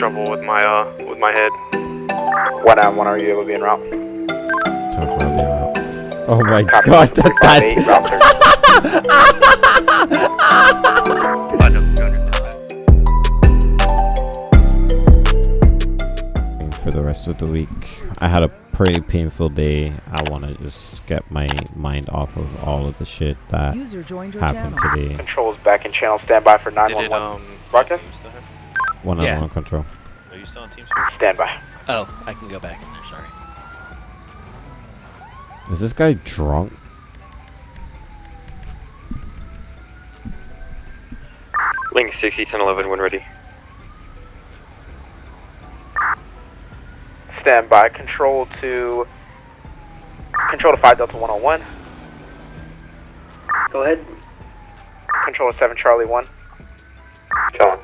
trouble with my uh with my head. One out, one are you able to be en route? Ten four, I'll be out. Oh my Copy. god, that, that, 358, route 30. I know 200. for the rest of the week. I had a pretty painful day. I want to just get my mind off of all of the shit that User joined your happened channel. today. Controls back in channel, stand by for Did it 911. um Broadcast? You still have- One on one control. Are you still on TeamSpeak? Stand by. Oh, I can go back in there, sorry. Is this guy drunk? Link 60 1011 when ready. Stand by. Control to control to five Delta 101. Go ahead. Control to seven Charlie one. John.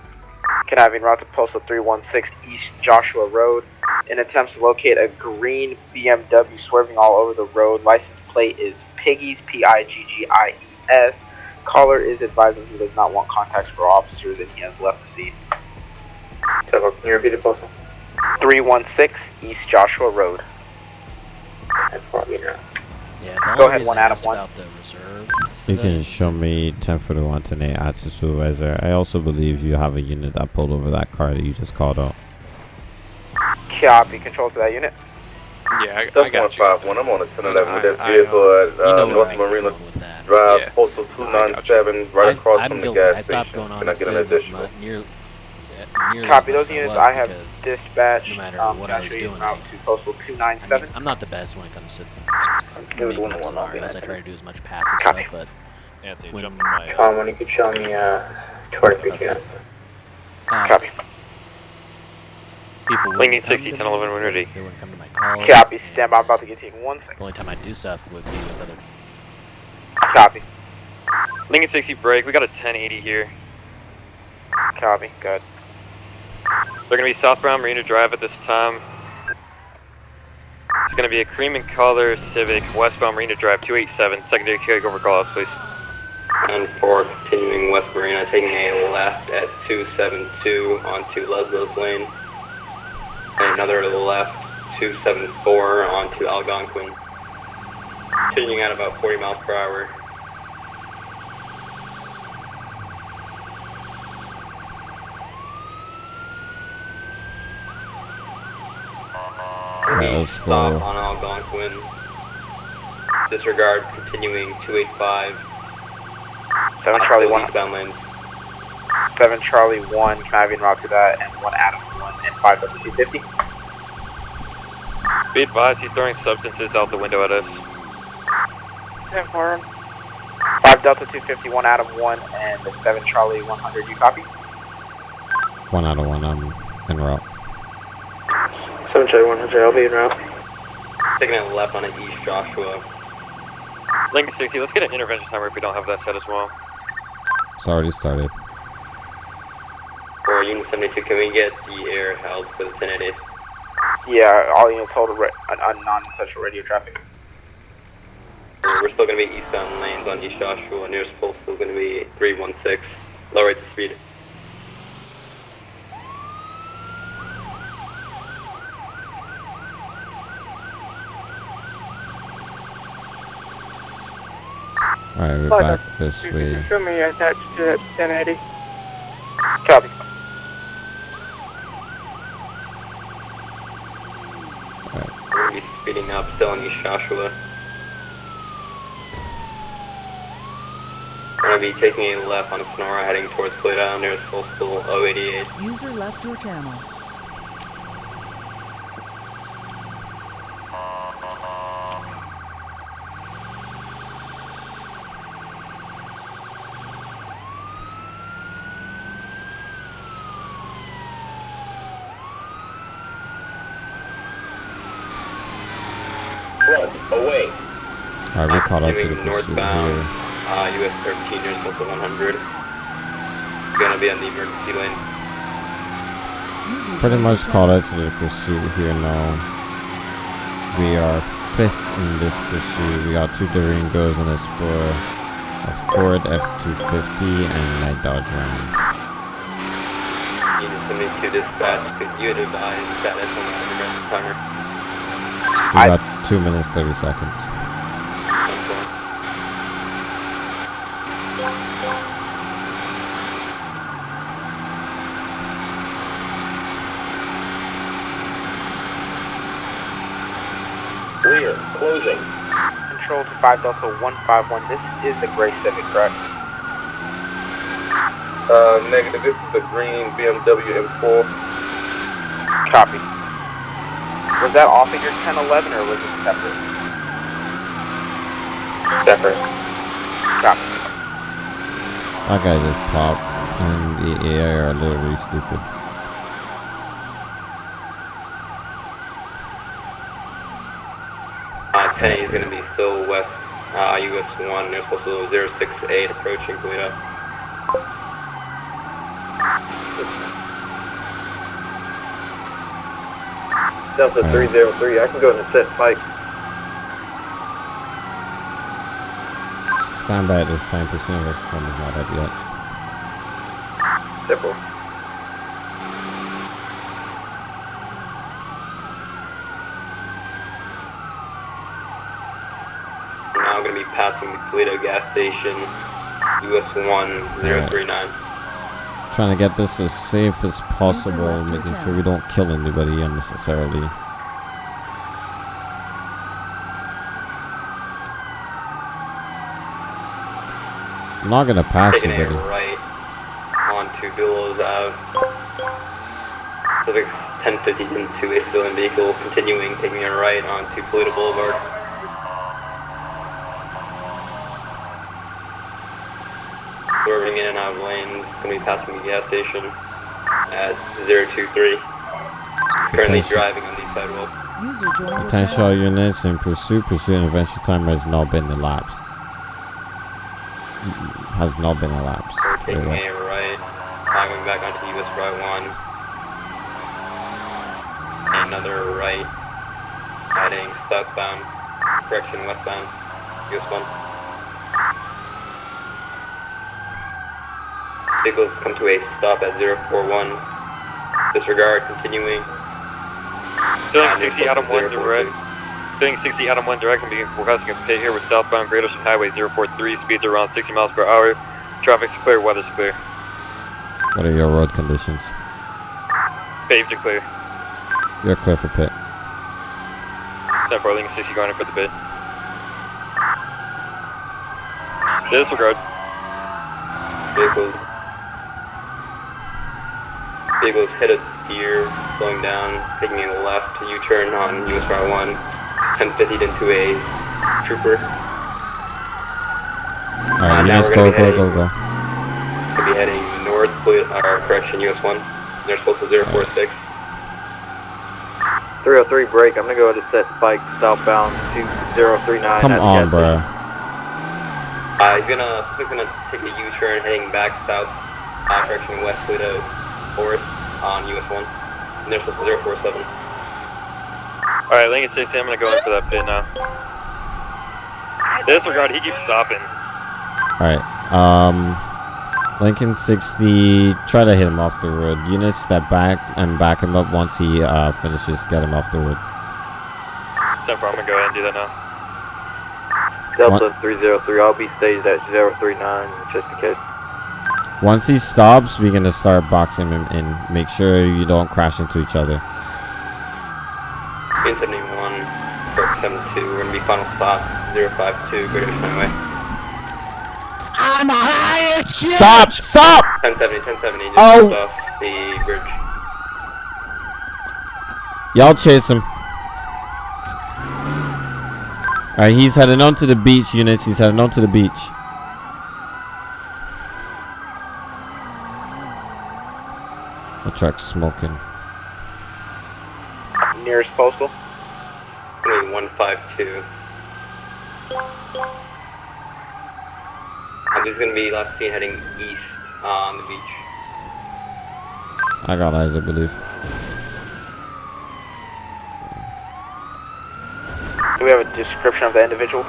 Conniving route to postal 316 East Joshua Road. In attempts to locate a green BMW swerving all over the road. License plate is Piggies, P-I-G-G-I-E-S. Caller is advising he does not want contacts for officers and he has left the scene. Can you repeat the postal? 316 East Joshua Road. That's probably not. Yeah, Go ahead, one I out of one. about the reserve You can show me 10 for the 1 today at the supervisor. I also believe you have a unit that pulled over that car that you just called out. Copy. Control to that unit. Yeah, I, I got you. one. I'm on the ten eleven with that I- I, vehicle at You uh, know North Marina go with that. Drive, Yeah. postal two nine seven, right I- across I'm from the guilty. gas I stopped station. going on Can I get an civ additional? much, near, yeah, nearly Copy. Those units I have because, dispatched. no matter um, what I was doing, route like- to postal I 297. mean, I'm not the best when it comes to It was making one up on one, I'll scenarios. I try to do as much passive Copy. stuff, but Anthony, When- jump in my. Tom, when you could show me uh, 23 Okay. uh, Copy. people Link 60 to 1011 me, when ready. They wouldn't come to my calls. Copy. and Stand by. I'm about to get taken you in one second. The only time I do stuff would be with other. Copy. Lincoln 60 break. We got a 1080 here. Copy. Good. They're gonna be southbound Marina Drive at this time. It's gonna be a cream and color Civic westbound Marina Drive 287. Secondary carryover call outs, please. And for continuing West Marina, taking a left at 272 onto Lesbos Lane. And another left 274 onto Algonquin. Continuing at about 40 miles per hour. Alright, let's Stop go. on Algonquin. Disregard continuing 285. Seven Charlie one. Eastbound lanes. Seven Charlie one. Conniving route to that, and one Adam one, and five Delta 250. Be advised, he's throwing substances out the window at us. Confirm. Five Delta 250, one Adam one, and the seven Charlie 100. You copy? One out of one, I'm en route. 7 Charlie 100, I'll be en route. Taking a left on East Joshua. Lincoln 60, let's get an intervention timer if we don't have that set as well. It's already started. For Unit 72, can we get the air held for the 1080? Yeah, all units hold a, re- a, a non-essential radio traffic. We're still going to be eastbound lanes on East Joshua. Nearest pole still going to be 316. Low rates of speed. Alright, we're Fine, back this way. Show me attached uh, to 1080. Copy. We're going to be speeding up still on East Joshua. We're going to be taking a left on Senora heading towards Toledo. Nearest pole School 088. User left your channel. Away. Alright, we caught up to the pursuit northbound. here. Uh, US 13 nearest pole 100. Gonna be on the emergency lane. Pretty much caught up to the pursuit here now. We are fifth in this pursuit. We got two Durango's and a Explorer, a Ford F-250, and my Dodge Ram. Unit 1072 dispatch, could you advise status on the timer? We got two minutes thirty seconds. Clear. Closing. Control to 5 Delta 151. This is the Gray Civic, correct? Uh, negative. This is the green BMW M4. Copy. Was that off of your 1011 or was it separate? Separate. Copy. That guy just popped, and the AI are literally stupid. Uh, 10 is going to be still west, uh, US 1, there's also 068 approaching Toledo. Delta 303, I can go in and set spike. Stand by at this time, pursuing this one is not up yet. Simple. We're now going to be passing the Toledo gas station, US 1039. Trying to get this as safe as possible, making sure we don't kill anybody unnecessarily. I'm not gonna pass Taking a anybody. right onto Billows Ave. Civic 1050 into a civilian vehicle, continuing taking a right onto Toledo Boulevard. Swerving in and out of lanes, going to be passing the gas station at 023. Currently Attention. driving on the sidewalk. User joined Potential units in pursuit. Pursuit intervention timer has not been elapsed. Has not been elapsed. We're Wait, taking what? a right, climbing back onto US Route 1. Another right, heading southbound, correction westbound, US 1. Vehicles come to a stop at 041. Disregard, continuing. Filling Uh, 60 Adam 1 direct. Filling 60 Adam 1 direct and begin requesting a pit here with southbound Great Ocean Highway 043. Speeds around 60 miles per hour. Traffic's clear, weather's clear. What are your road conditions? Paved and clear. You're clear for pit. Send for Lincoln 60 going in for the bid. Disregard. Vehicles. Vehicles hit a deer, slowing down, taking a left U-turn on US Route 1, 1050 into a trooper. Alright, now units we're go, gonna be go, heading- go, go. Could be heading north, Toledo- or correction, US 1. They're supposed to 046. 303 break, I'm gonna go ahead and set spike southbound 2039. Come on, bro. bruh. Uh, he's gonna, he's gonna take a U-turn heading back south, uh, correction west Toledo Forest on US 1. And they're supposed to 047. Alright, Lincoln 60, I'm gonna go into that pit now. Disregard, he keeps stopping. Alright, um, Lincoln 60, try to hit him off the road. Units step back and back him up once he uh, finishes, get him off the road. Send for, I'm gonna go ahead and do that now. Delta 303, I'll be staged at 039 just in case. Once he stops, we're gonna start boxing him in. Make sure you don't crash into each other. 1071, correct 72. We're gonna be final stop 052, Greater Ocean Highway. Stop! Stop! 1070, 1070, just Oh. off the bridge. Y'all chase him. Alright, he's heading on to the beach, units. He's heading on to the beach. The truck's smoking. Nearest postal. Gonna be 152. Uh, this is gonna be last seen heading east uh, on the beach. I got eyes, I believe. Do we have a description of the individual?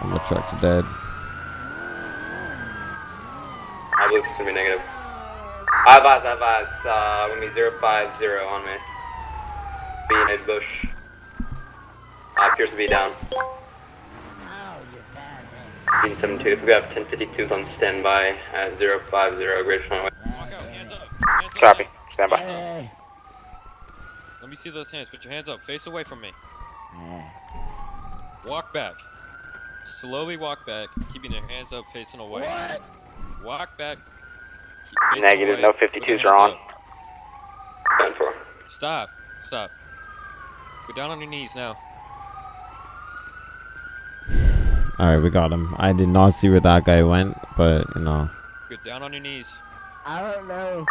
And the truck's dead. I believe it's gonna be negative. I advise, I advise, uh, gonna be 050 on me. Being a bush. Uh, appears to be down. Being 72, if we have 1052s on standby at 050, Greater Runway. Walk out, hands up. Hands up. Copy. Stand by. Let me see those hands. Put your hands up. Face away from me. Walk back. Slowly walk back, keeping your hands up, facing away. What? Walk back. Keep Negative, no with your 52s are on. up. 10 4. Stop. Stop. Go down on your knees now. All right, we got him. I did not see where that guy went, but you know. Get down on your knees. I don't know.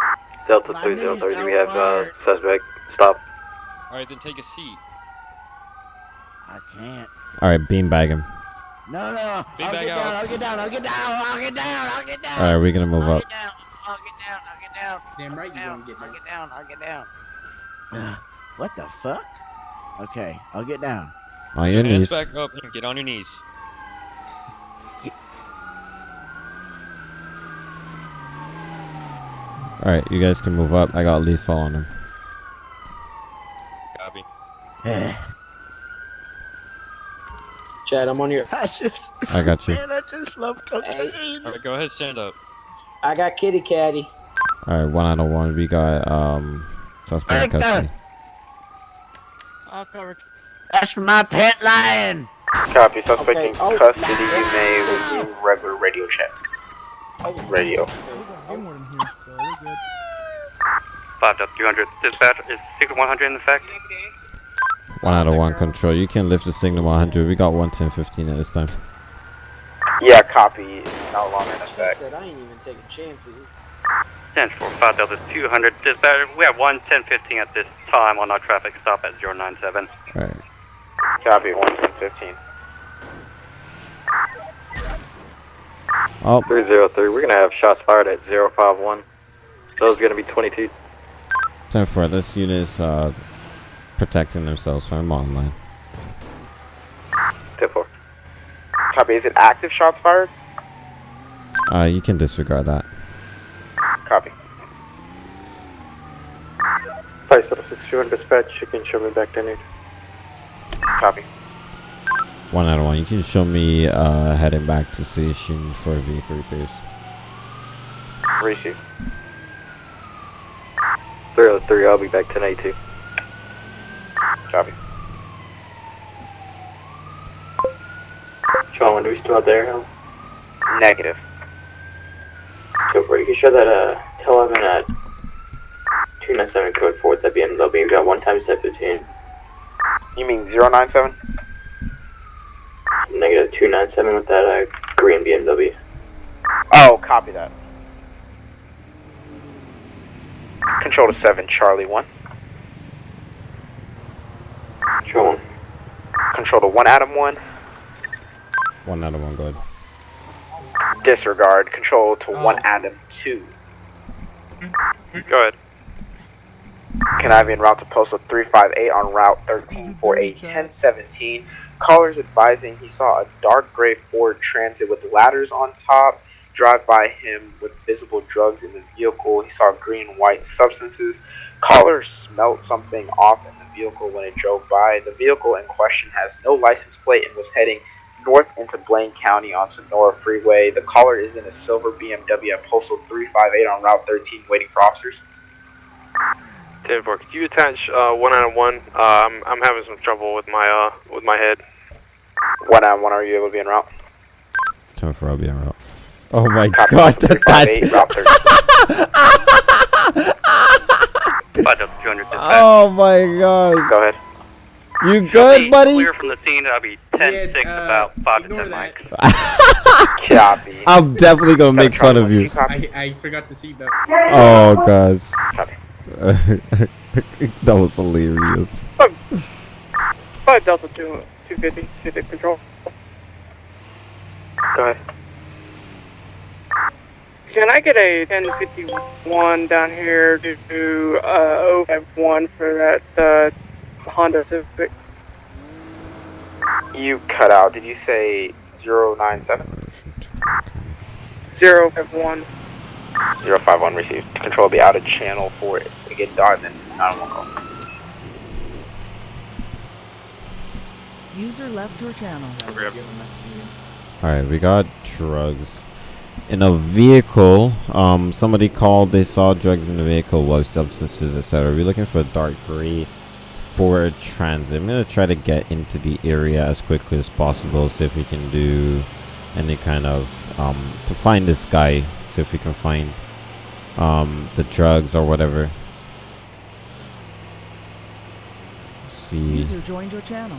Delta My 303, knees we have uh, suspect. Stop. All right, then take a seat. I can't. All right, beanbag him. No, no. I'll Big bag get out. down. I'll get down. I'll get down. I'll get down. I'll get down. All right, we're gonna move I'll up. Get down. I'll get down. I'll get down. Damn right you down. gonna get I'll down. get down. I'll get down. Uh, what the fuck? Okay, I'll get down. On Put your your hands knees. back up and get on your knees. All right, you guys can move up. I got lethal on him. Copy. Chad, I'm on your. I just, I got you. man, I just love cocaine. All right, go ahead, stand up. I got kitty caddy. All right, one out of one. We got um suspect in Victor! custody. I'll cover. That's my pet lion. Copy. Suspect Okay, in oh, custody. You may resume regular radio check. Radio. Five up 300. Dispatch is secret 100 in effect. One out of one control. You can lift the signal 100. We got 11015 at this time. Yeah, copy. It's no longer in effect. Said I ain't even taking chances. 10 4 5 Delta 200. Dispatch, we have 11015 at this time on our traffic stop at 097. All right. Copy. One ten fifteen. Oh, 303, we're gonna have shots fired at 051. Those gonna be 22. 10 4. This unit is uh, protecting themselves from online. 10 4. Copy. Is it active shots fired? Uh, you can disregard that. Copy. 561 dispatch, you can show me back to need. Copy. One out of one. You can show me uh, heading back to station for vehicle repairs. Receive. 303, I'll be back 1082. Copy. Sean, do we still out there? Negative. So far, you can show that uh, 11 at 297 code 4 at the BMW. We got one time step 15. You mean 097? Negative 297 with that uh, green BMW. Oh, copy that. Control to 7, Charlie 1. Control 1. Control to 1, Adam 1. One out of one. Go ahead. Disregard. Control to oh. one atom two. Go ahead. Connive en route to postal 358 on route 13 for a 1017. Callers advising he saw a dark gray Ford Transit with ladders on top drive by him with visible drugs in the vehicle. He saw green and white substances. Caller smelt something off in the vehicle when it drove by. The vehicle in question has no license plate and was heading north into Blaine County on Senora Freeway. The caller is in a silver BMW at postal 358 on route 13 waiting for officers. 10 4. Could you attach uh, one out of one? Um, I'm having some trouble with my uh with my head. One on one, are you able to be en route? 10 4. I'll be en route. Oh my Copy, god. That, 358, route 13. 5 Delta 200 dispatch. oh my god. Go ahead. You good, buddy? Clear from the scene. I'll be 10 Yeah, 6, uh, about 5 to 10 that. mics. Copy. I'm definitely gonna make fun of you. I, I forgot to see that. Oh gosh. Copy. that was hilarious. 5 Delta 2, 250, Pacific Control. Go ahead. Can I get a 1051 down here to do uh, 051 for that uh, Honda Civic? You cut out. Did you say 097? 051. Zero five one received. Control will be out of channel for it to get done and nine one call. User left your channel. All right, we got drugs in a vehicle. Um, somebody called. They saw drugs in the vehicle, low substances, etc. We're looking for a dark gray Ford Transit. I'm gonna try to get into the area as quickly as possible. See if we can do any kind of um to find this guy. See if we can find um the drugs or whatever. See, User joined your channel.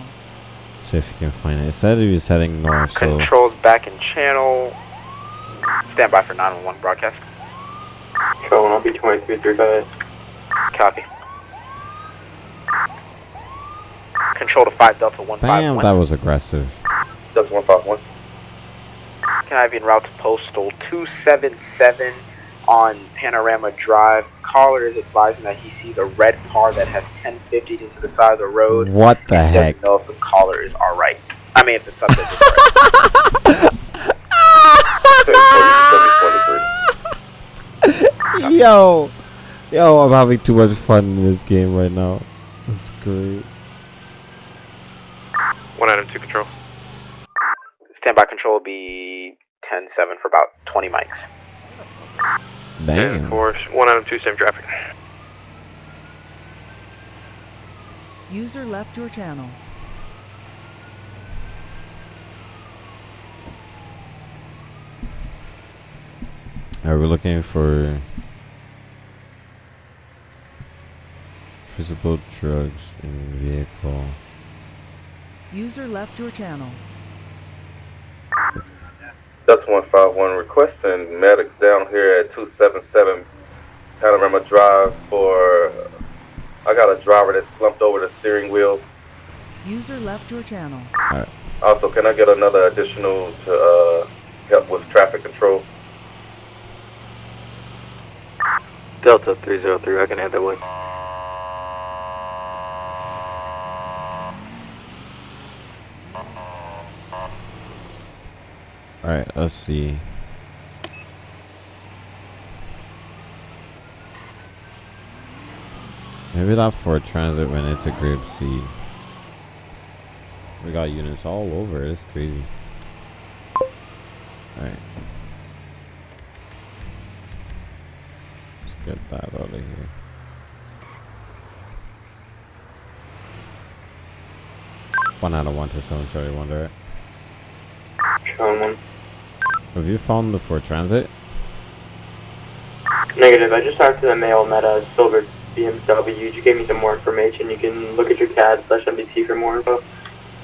see if we can find it. It said he was heading north, so. Controls back in channel. Stand by for 911 broadcast. Control one, I'll be 2335. Copy. Control to 5 Delta 151. Damn, that was aggressive. Delta 151. Can I be en route to postal 277 on Panorama Drive? Caller is advising that he sees a red car that has 1050 into the side of the road. What the He heck? doesn't know if the caller is alright. I mean, if the subject is alright. Yo, yo, I'm having too much fun in this game right now. It's great. One item two control. Standby control will be 10-7 for about 20 mics. Damn. Four, one item two, same traffic. User left your channel. Are we looking for visible drugs in vehicle? User left your channel. Delta 151 requesting medics down here at 277 Panorama Drive for. I got a driver that slumped over the steering wheel. User left your channel. Also, can I get another additional to uh, help with traffic control? Delta 303, I can head that way. Alright, let's see. Maybe that Ford Transit went into Grape Seed. We got units all over, it's crazy. Alright. Let's get that out of here. One out of one to seven Charlie Wonder. One. Have you found the Ford Transit? Negative, I just talked to the male met a silver BMW. You gave me some more information. You can look at your CAD slash MDT for more info.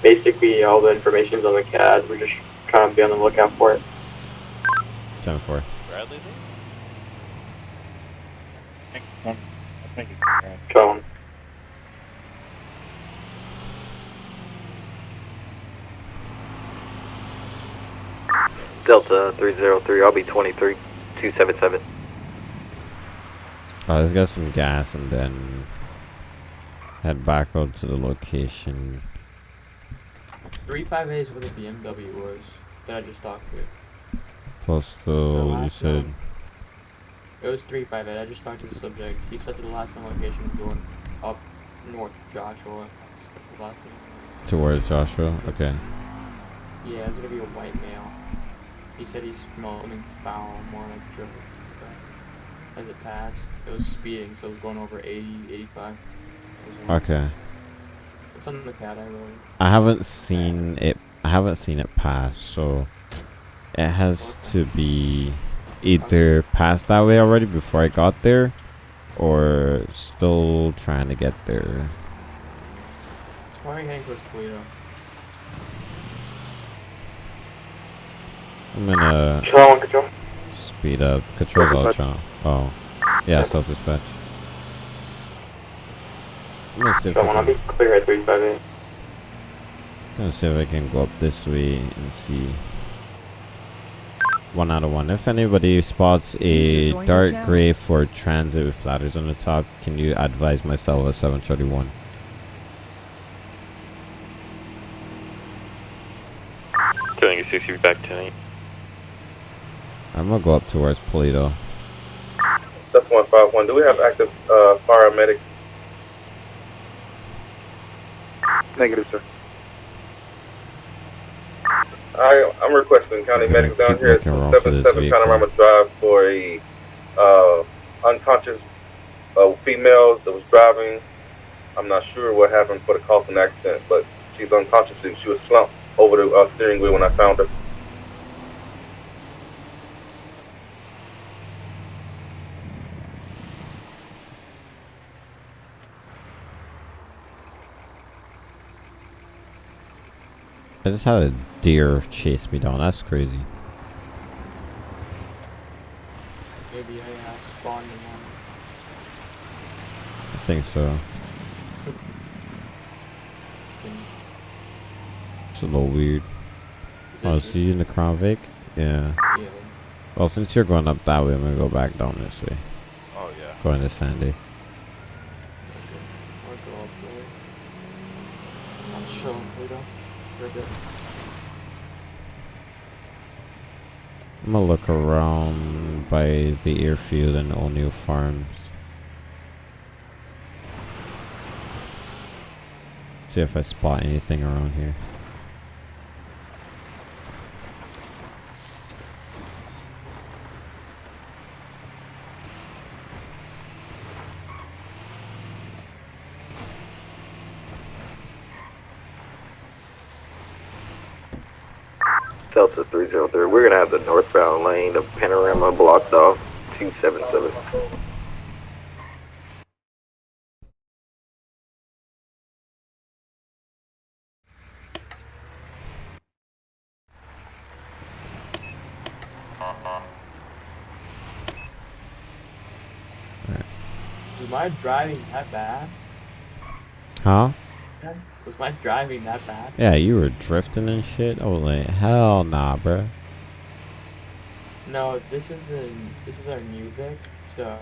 Basically, all the information's on the CAD. We're just trying to be on the lookout for it. 10 4. Bradley? Control one. Delta 303, I'll be 23 277. Oh, let's get some gas and then head back out to the location. Three five A's where the BMW was that I just talked to. Postal, you said. one. It was three five eight. I just talked to the subject. He said that the last known location was going up north Joshua. That's the last name. Towards Joshua? Okay. Yeah, it's gonna be a white male. He said he smelled something foul, more like drugs. As it passed, it was speeding, so it was going over 80, 85. Okay. It's on the cat I wrote. I haven't seen it. I haven't seen it pass, so it has to be either passed that way already before I got there, or still trying to get there. It's probably heading towards Toledo. I'm gonna Control one, control. speed up. Controls all channel. Oh, yeah, self dispatch. I'm gonna see if I can, be clear at 358. gonna see if I can go up this way and see. One out of one. If anybody spots a User joined your dark gray for Transit with ladders on the top, can you advise myself at 731? Killing you 60 back 10 I'm gonna go up towards Paleto. That's 151. Do we have active uh, paramedics? Negative, sir. I, I'm requesting county Okay, medics down here at making room for this 277 vehicle. Panorama Drive for a uh, unconscious uh, female that was driving. I'm not sure what happened for the cause of an accident, but she's unconscious and she was slumped over the uh, steering wheel when I found her. I just had a deer chase me down. That's crazy. Maybe I uh, spawned in one. I think so. It's a little weird. Oh, see you in the Crown Vic? Yeah. Yeah. Well, since you're going up that way, I'm gonna go back down this way. Oh yeah. Going to Sandy. I'll go up the way. I'll show him later. I'm gonna look around by the airfield and O'Neill Farms. See if I spot anything around here. Delta 303. We're gonna have the northbound lane of Panorama blocked off 277. Was my driving that bad? Huh? Was my driving that bad? Yeah, you were drifting and shit. Oh, like hell nah, bruh. No, this is the this is our new Vic. So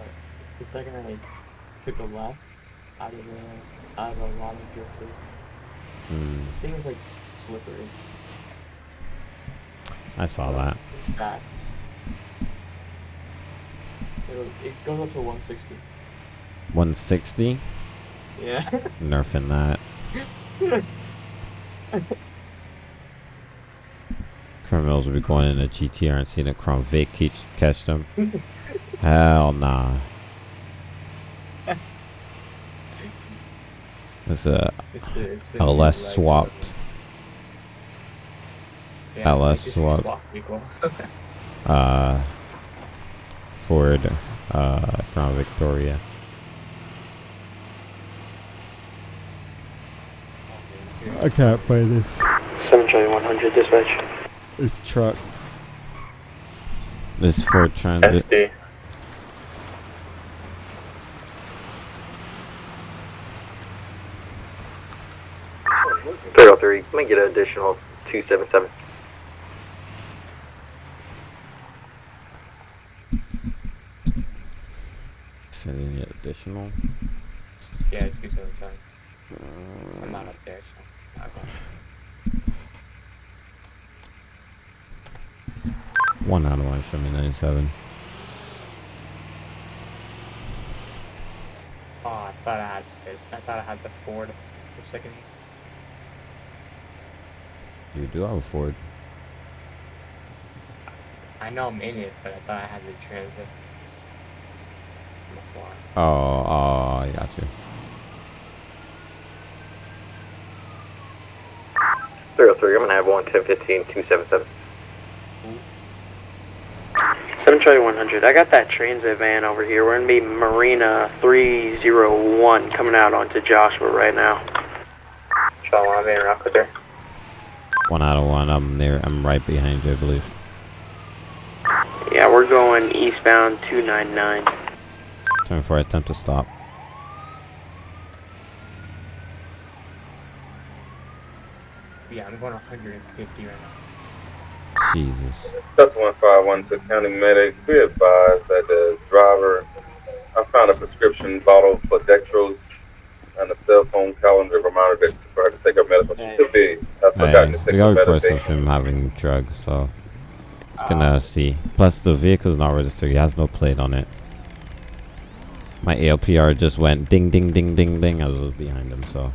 the second I took a left out of the out of a lot of drifters. Hmm. This thing is like slippery. I saw that. It's. It'll, it goes up to 160. 160. Yeah. Nerfing that. Criminals will be going in a GTR and seeing a Crown Vic catch, catch them. Hell nah. It's a It's a- it's a new, LS like, swapped. Yeah, LS it's a swap. swap uh, Ford uh, Crown Victoria. I can't play this. 7 Charlie 100 dispatch. This truck. This Ford Transit. SD. Three oh three. Let me get an additional 277. Sending it additional. Yeah, 277. I'm not up there, so. One out of one, show me 97. Oh, I thought I had this. I thought I had the Ford for a second. You do have a Ford. I know I'm in it, but I thought I had the Transit. Before. Oh, oh, I got you. 303. I'm gonna have one 1015 277. 7 Charlie 100. I got that transit van over here. We're gonna be Marina 301 coming out onto Joshua right now. Charlie, I'm rock with there. One out of one. I'm there. I'm right behind you, I believe. Yeah, we're going eastbound 299. Time for attempt to stop. Yeah, I'm going 150 right now. Jesus. That's 151 to county medic. Be advised that the driver, I found a prescription bottle for dextrose and a cell phone calendar reminder that for her to take her medicine. She could be have forgotten Hey, to we take got her medicine. of him having drugs, so can uh, see. Plus, the vehicle's not registered. He has no plate on it. My ALPR just went ding ding ding ding ding. I was behind him, so.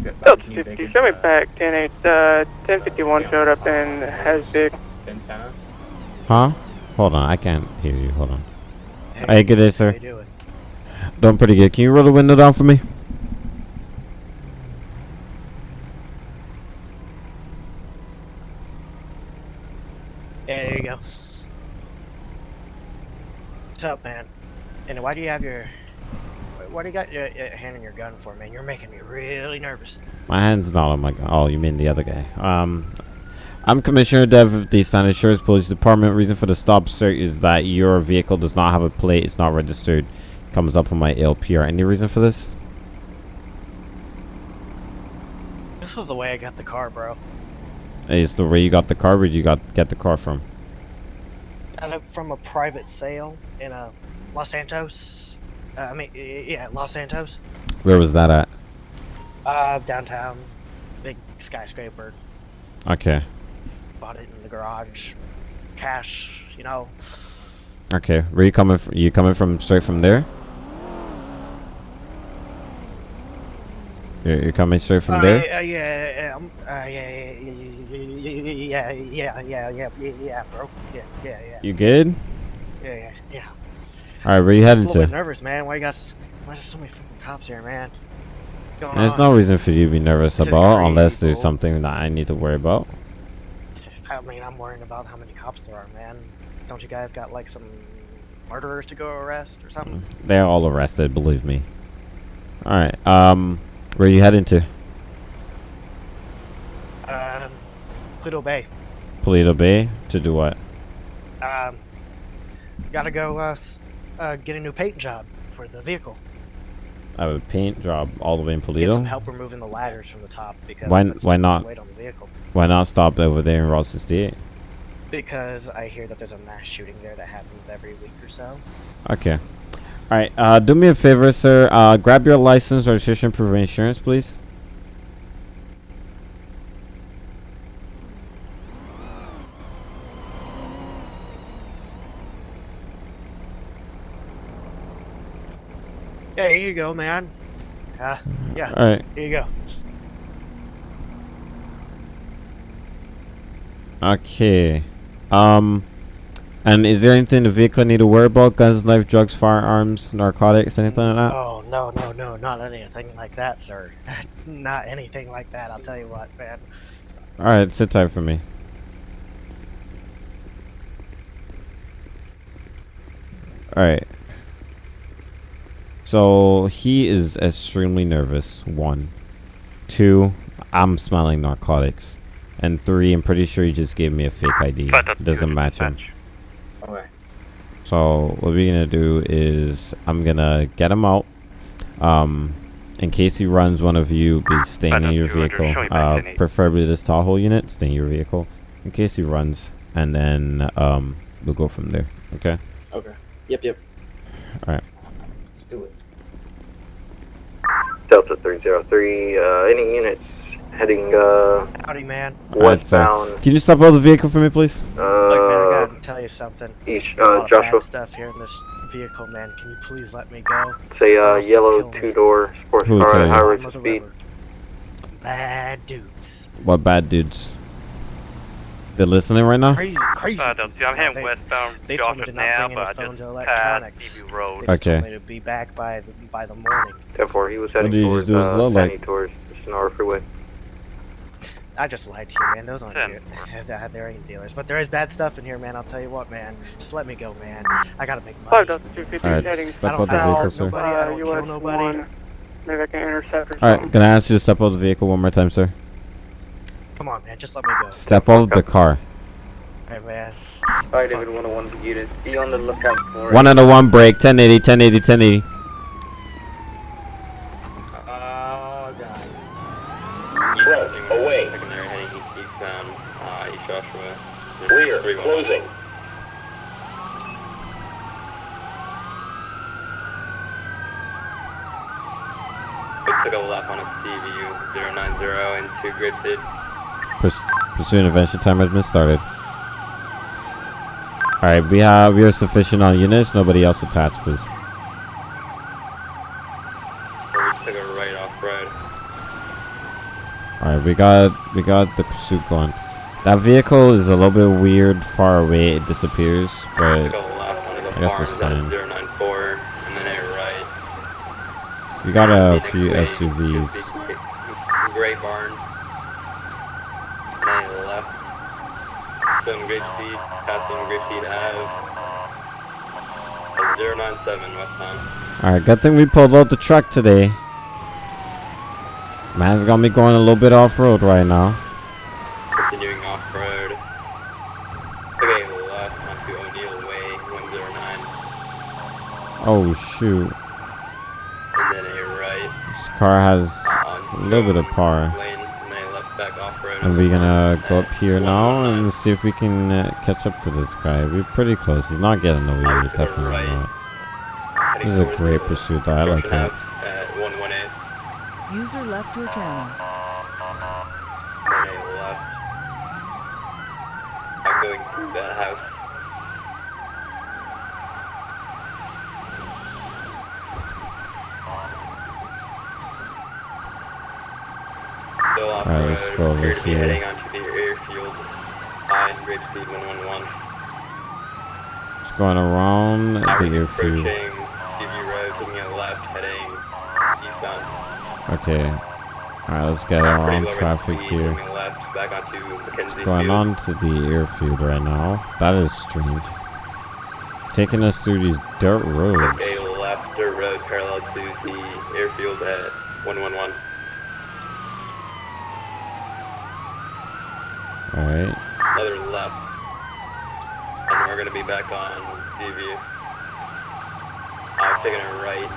No, something like. Delta 50, Vegas, send me back. 10 8, uh, 1051 showed up in Hasbig. Antenna. Huh? Hold on, I can't hear you. Hold on. Hey, good day, sir. How you doing? Doing pretty good. Can you roll the window down for me? Yeah, there you go. What's up, man? And why do you have your... Why do you got your, your hand on your gun for, man? You're making me really nervous. My hand's not on my gun. Oh, you mean the other guy? Um, I'm Commissioner Dev of the San Insurance Police Department. Reason for the stop sir, is that your vehicle does not have a plate. It's not registered. Comes up on my LPR. Any reason for this? This was the way I got the car, bro. Hey, It's the way you got the car. Where'd you got get the car from? Got it from a private sale in uh, Los Santos. Uh, I mean, yeah, Los Santos. Where was that at? Uh, downtown. Big skyscraper. Okay. Bought it in the garage. Cash, you know. Okay. Where you coming? From? You coming from straight from there? You're, you're coming straight from uh, there? Yeah, yeah, yeah, um, uh, yeah, yeah, yeah, yeah, yeah, yeah, yeah, yeah, bro. Yeah, yeah, yeah. You good? Yeah, yeah. All right. Where you I'm heading a little bit to? nervous, man. Why you got? Why is there so many fucking cops here, man? There's on? no reason for you to be nervous This about crazy, unless there's bro. something that I need to worry about. I mean, I'm worrying about how many cops there are, man. Don't you guys got like some murderers to go arrest or something? They're all arrested, believe me. Alright, um, where you heading to? Um, Pluto Bay. Paleto Bay? To do what? Um, gotta go uh, uh, get a new paint job for the vehicle. I have a paint job all the way in Get some help removing the ladders from the top because Why, why not? weight on the vehicle. Why not stop over there in Route 68? Because I hear that there's a mass shooting there that happens every week or so. Okay. Alright, uh, do me a favor, sir. Uh, grab your license, registration, proof of insurance, please. Yeah, here you go, man. Uh, yeah. Alright. Here you go. Okay. Um, and is there anything the vehicle need to worry about? Guns, knife, drugs, firearms, narcotics, anything like that? Oh no, no, no, not anything like that, sir. not anything like that. I'll tell you what, man. Alright, sit tight for me. Alright. So he is extremely nervous. One. Two, I'm smelling narcotics. And three, I'm pretty sure he just gave me a fake ID. It doesn't match him. Okay. So what we're gonna do is I'm gonna get him out. Um, in case he runs, one of you be staying in your vehicle. Uh, preferably this Tahoe unit, stay in your vehicle. In case he runs, and then um, we'll go from there. Okay. Okay. Yep, yep. All right. Let's do it. Delta 303, uh, any units heading, uh, Howdy, man. All right, so westbound, can you stop out the vehicle for me, please? Look, man, I uh, gotta tell you something. east, There's uh, Joshua, stuff here in this vehicle, man. Can you please let me go? say, uh, Or else they'll yellow two-door sports car kill at high Bottom rates of of speed. river. Bad dudes. What bad dudes? They're listening right now. Crazy, crazy. Uh, don't I'm heading they- westbound they told me to not now, bring any phones or electronics. Road. They just told Okay. me to be back by the, by the morning. Therefore, he was heading towards, just do? Uh, low light? towards the Senora Freeway. I just lied to you, man. Those aren't Ten. dealers. there ain't dealers. But there is bad stuff in here, man. I'll tell you what, man. Just let me go, man. I gotta make money. 5 250 Alright, heading step out south, the vehicle, sir. nobody, I uh, don't kill nobody. 1. Maybe I can intercept or All right, something. gonna ask you to step out of the vehicle one more time, sir. Come on, man. Just let me go. Step out of the car. Hey, man. Alright, David 101 unit. Be on the lookout for One and a one break. 1080, 1080, 1080. Oh god. Slow, away. Secondary heading east, eastbound, uh, East Joshua. Clear, Three one. closing. We took a left on a CVU 090 into Grid Purs- pursuit intervention timer has been started. Alright, we have we are sufficient on units. Nobody else attached, please. A right off. Alright, we got we got the pursuit going. That vehicle is a little bit weird, far away. It disappears, but Go left onto the I guess it's fine. 094, and then a right. we got a few SUVs. Gray barn. And then to the left. Grapeseed, passing Grapeseed Ave. 097 westbound. Alright, good thing we pulled out the truck today. Man's got me going a little bit off road right now. Continuing off road. Okay, left onto O'Neill Way, 109. Oh shoot. And then a right. This car has a little bit of power. Lane, and then a left back off road. And we're gonna go up here now and see if we can uh, catch up to this guy. We're pretty close. He's not getting away. Definitely not. This is a great pursuit. though. I like it. At 118. User left your channel. And then a left. I'm going through that house. Still off Alright, let's go over appear to be here. heading onto the airfield. Behind Grapeseed 111. Just going around the airfield. Road, taking a left, heading eastbound. Okay. Alright, let's get Pretty around traffic here. left, back onto Mackenzie Going on to the airfield right now. That is strange. Taking us through these dirt roads. A left dirt road parallel to the airfield at 111. Alright. Another left. And we're gonna be back on DV. I'm taking a right,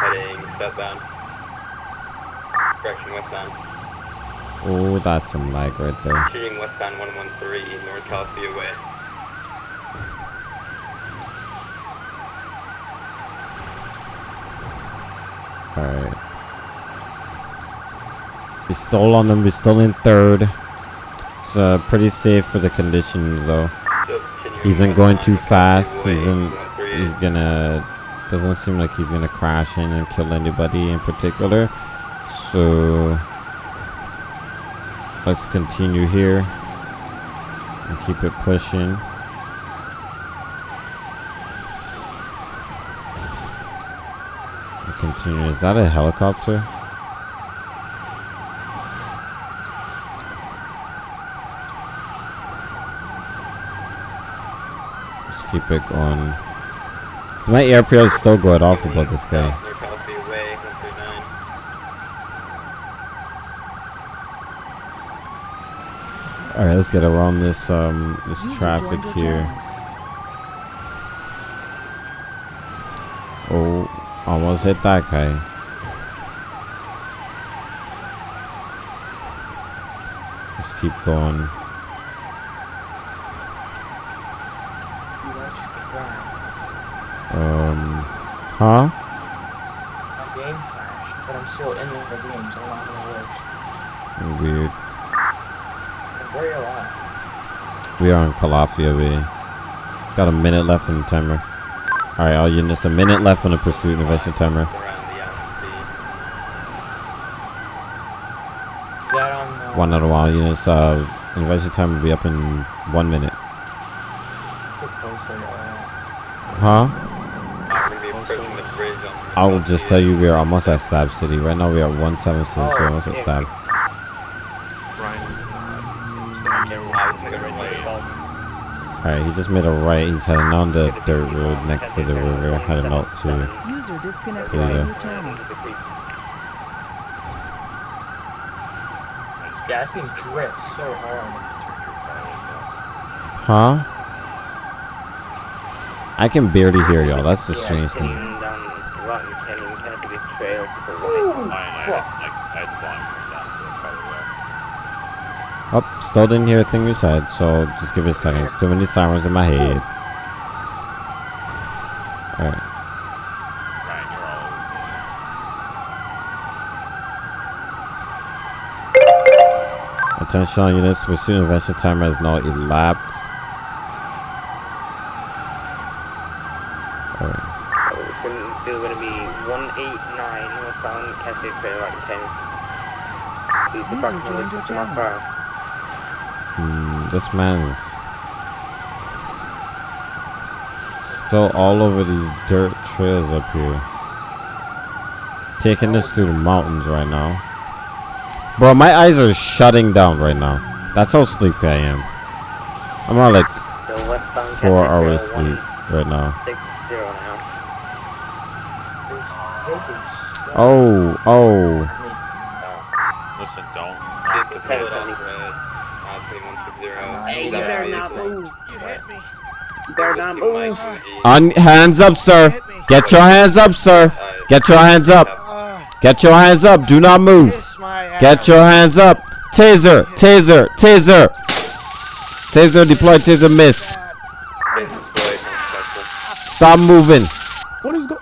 heading southbound. Direction westbound. Oh, that's some lag right there. Shooting westbound 113, North Calafia Way. Alright. We stole on them. we're still in third. Uh, pretty safe for the conditions though. He isn't going too fast. He isn't. He's gonna. Doesn't seem like he's gonna crash in and kill anybody in particular. So let's continue here and keep it pushing. Continue. Is that a helicopter? Let's keep it going. So my airfield is still going off about this guy. North Calafia Way, 139. Alright, let's get around this um this User traffic here. Oh, almost hit that guy. Let's keep going. Um, huh? My game crashed, but I'm still in the game, so I don't know how it works. Weird. Where are you at? We are in Calafia we Got a minute left on the timer. Alright, all units, a minute left on the pursuit intervention timer. Is that on uh, One out of all units, uh, intervention time will be up in one minute. uh, Huh? I'm gonna be approaching the bridge on I will just tell you we are almost at Stab City. Right now we are at 176, we're almost at Stab. Alright, he just made a right. He's heading on the dirt road next to the river, heading out to User disconnected Toledo. from your channel. yeah, I seen drift so hard. Huh? I can barely hear y'all. That's the strange thing. Oh, still didn't hear a thing you said, so just give it a second. It's too many sirens in my head. Alright. Attention all units, pursuit intervention timer has now elapsed. 2 going to be 189 northbound Cassidy Trail right 10. Please User approximately joined your 50 miles per hour. Hmm, this man's still all over these dirt trails up here. Taking us through the mountains right now. Bro, my eyes are shutting down right now. That's how sleepy I am. I'm on like four hours sleep right now. 160 now. Oh, oh. Listen, don't. Get the pivot off red. 2160. Hey, you better it, not move. You hit me. You better not move. On hands up, sir. Get your hands up, sir. Get your hands up. Get your hands up. Do not move. Get your hands up. Taser, taser, taser. Taser deployed, taser miss. Stop moving. What is go?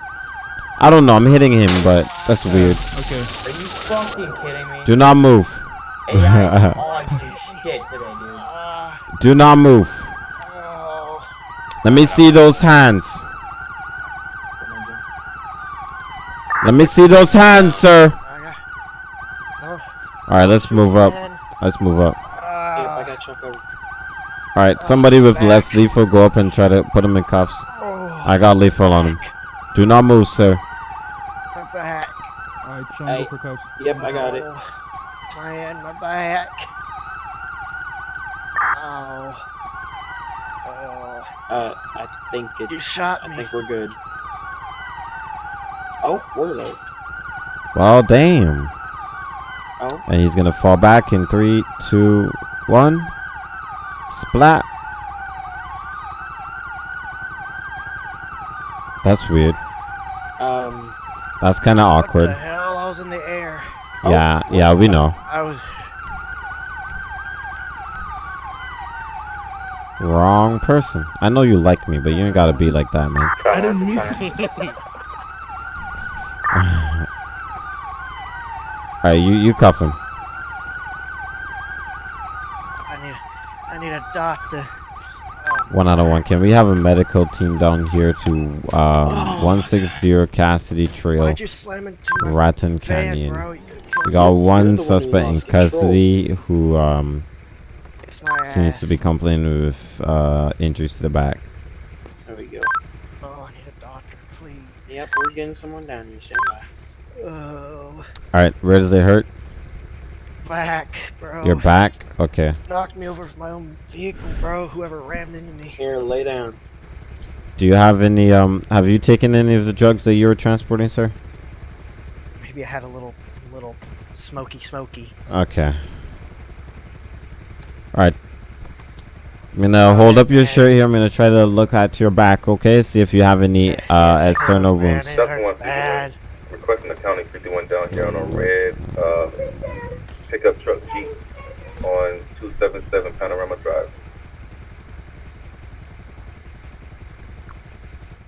I don't know. I'm hitting him, but that's weird. Okay. Are you fucking kidding me? Do not move. AI is on shit today, dude. Do not move. Let me see those hands. Let me see those hands, sir. All right, let's move up. Let's move up. Yeah, I got Chuck over. All right, somebody with less lethal, go up and try to put him in cuffs. I got lethal on him. Do not move, sir. My back. Alright, Sean, Hey. go for cuffs. Yep, I got it. My hand, my back. Oh. Oh. Uh, I think it. You shot I me. think we're good. Oh, were they? Well, damn. Oh. And he's gonna fall back in three, two, one. Splat. That's weird. Um. That's kind of What awkward. the hell? I was in the air. Yeah, yeah, we know. I was. Wrong person. I know you like me, but you ain't gotta be like that, man. I didn't mean. Alright, you, you cuff him. I need. I need a doctor. One out of one. Can we have a medical team down here to um, 160 Cassidy Trail, Why'd you slam into my Raton Canyon? bro? We got one one suspect in lost control. custody who um, my seems to be complaining with uh, injuries to the back. There we go. Oh, I need a doctor, please. Yep, we're getting someone down here. Stand by. Oh, Alright, where does it hurt? Back, bro. Your back? Okay. Knocked me over from my own vehicle, bro. Whoever rammed into me. Here, lay down. Do you have any, um, have you taken any of the drugs that you were transporting, sir? Maybe I had a little, little smoky, smoky. Okay. Alright. I'm gonna hold up your shirt here. I'm gonna try to look at your back, okay? See if you have any uh, external wounds. Stuff one bad. Requesting the county 51 down here on a red uh, pickup truck Jeep on 277 Panorama Drive.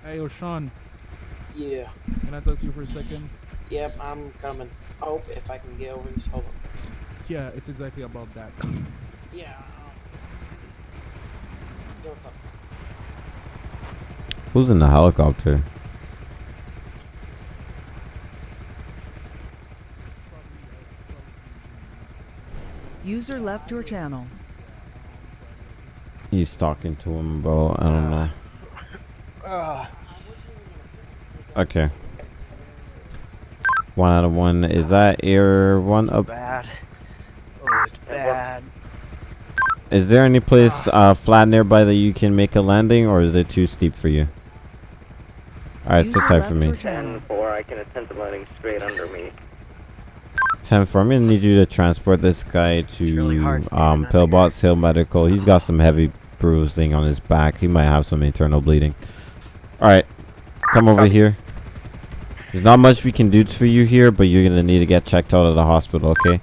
Hey, yo, Sean. Yeah. Can I talk to you for a second? Yep, I'm coming. Oh, if I can get over this. Hold on. Yeah, it's exactly about that. Yeah. um, what's up? Who's in the helicopter? User left your channel. He's talking to him, bro. I don't know. Okay. One out of one. Is that air one up? Bad. Oh, it's bad. Is there any place uh, flat nearby that you can make a landing, or is it too steep for you? Alright, sit tight for me. Or I can attempt the landing straight under me. Ten four. I'm gonna need you to transport this guy to um Pillbox Hill Medical. He's got some heavy bruising on his back. He might have some internal bleeding. All right, come over here. There's not much we can do for you here, but you're gonna need to get checked out at the hospital. Okay.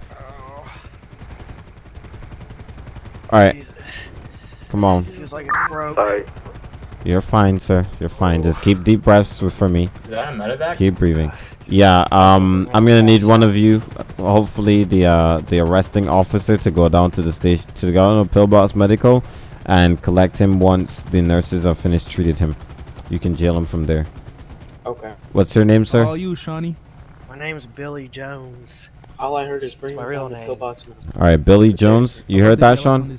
All right. Come on. Feels like it's broke. Sorry. You're fine, sir. You're fine. Just keep deep breaths for me. Is that a medevac? Keep breathing. Yeah, um, I'm gonna need one of you, hopefully the uh, the arresting officer, to go down to the station to go down to Pillbox Medical, and collect him once the nurses have finished treated him. You can jail him from there. Okay. What's your name, sir? All you, Shawnee. My name's Billy Jones. All I heard is bring My my real real the name. pillbox now. All right, Billy Jones. You heard that, Sean?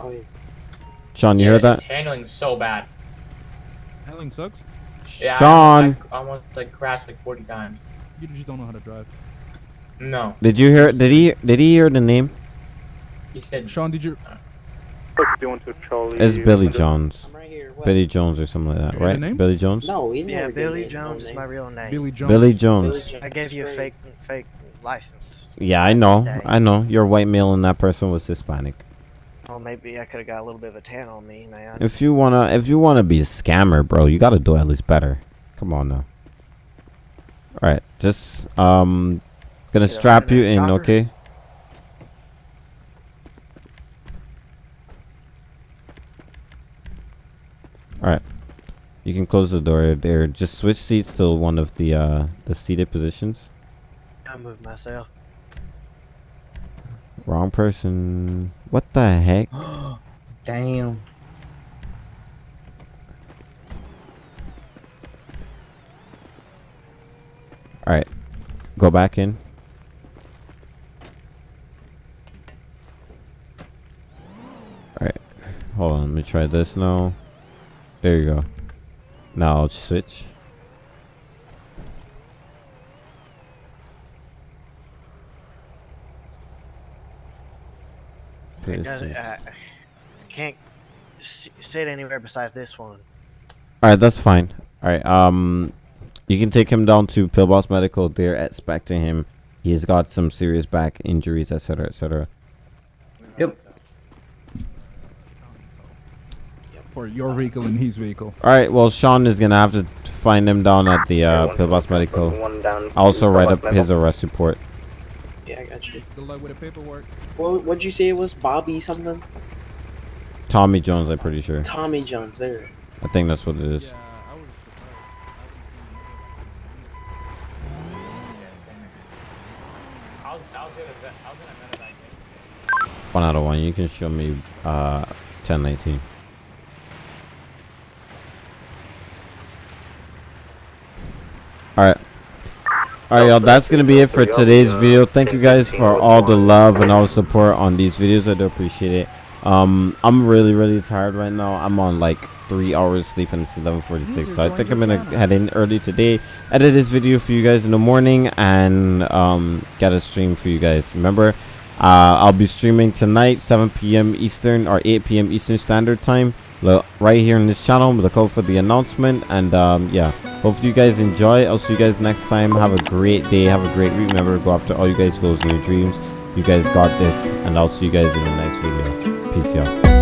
Oh yeah. Sean, you Yeah, heard that? It's handling so bad. Handling sucks. Yeah, Sean. almost, like, almost like crashed like 40 times. You just don't know how to drive. No. Did you hear? Did he? Did he hear the name? He said. Sean, did you? It's Billy Jones. I'm right here. Billy Jones or something like that, right? name? Billy Jones. No, he Yeah, Billy gave me his Jones is my real name. Billy Jones. Billy Jones. Jones. I gave you a fake fake license. Yeah, I know. I know. You're white male and that person was Hispanic. Well, maybe I could have got a little bit of a tan on me, man. If you wanna, if you wanna be a scammer, bro, you gotta do at least better. Come on now. All right, just um, gonna Get strap you in, chopper. okay? All right, you can close the door there. Just switch seats to one of the uh the seated positions. I move myself. Wrong person. What the heck? Damn. All right, go back in. All right, hold on. Let me try this now. There you go. Now I'll switch. It doesn't, uh, I can't s- sit anywhere besides this one. All right, that's fine. All right, um, you can take him down to Pillbox Medical. They're expecting him. He's got some serious back injuries, etc., etc. Yep. For your vehicle and his vehicle. All right, well, Sean is gonna have to find him down at the uh, Pillbox Medical. One down. Also, write up his arrest report. Yeah, I got you. Good luck with the paperwork. What what'd you say it was? Bobby something? Tommy Jones, I'm pretty sure. Tommy Jones. There. I think that's what it is. I I was gonna, I was gonna medevac One out of one. You can show me uh, 1019. All right. All right, y'all. That's gonna be it for today's video. Thank you guys for all the love and all the support on these videos. I do appreciate it. Um, I'm really, really tired right now. I'm on like three hours sleep and it's 11:46, so I think I'm gonna head in early today, edit this video for you guys in the morning, and um, get a stream for you guys. Remember, uh, I'll be streaming tonight, 7 p.m. Eastern or 8 p.m. Eastern Standard Time, right here in this channel. Look out for the announcement, and um, yeah, hopefully you guys enjoy. I'll see you guys next time. Have a great day. Have a great week. Remember, go after all you guys goals and your dreams. You guys got this, and I'll see you guys in the next video. Peace, y'all.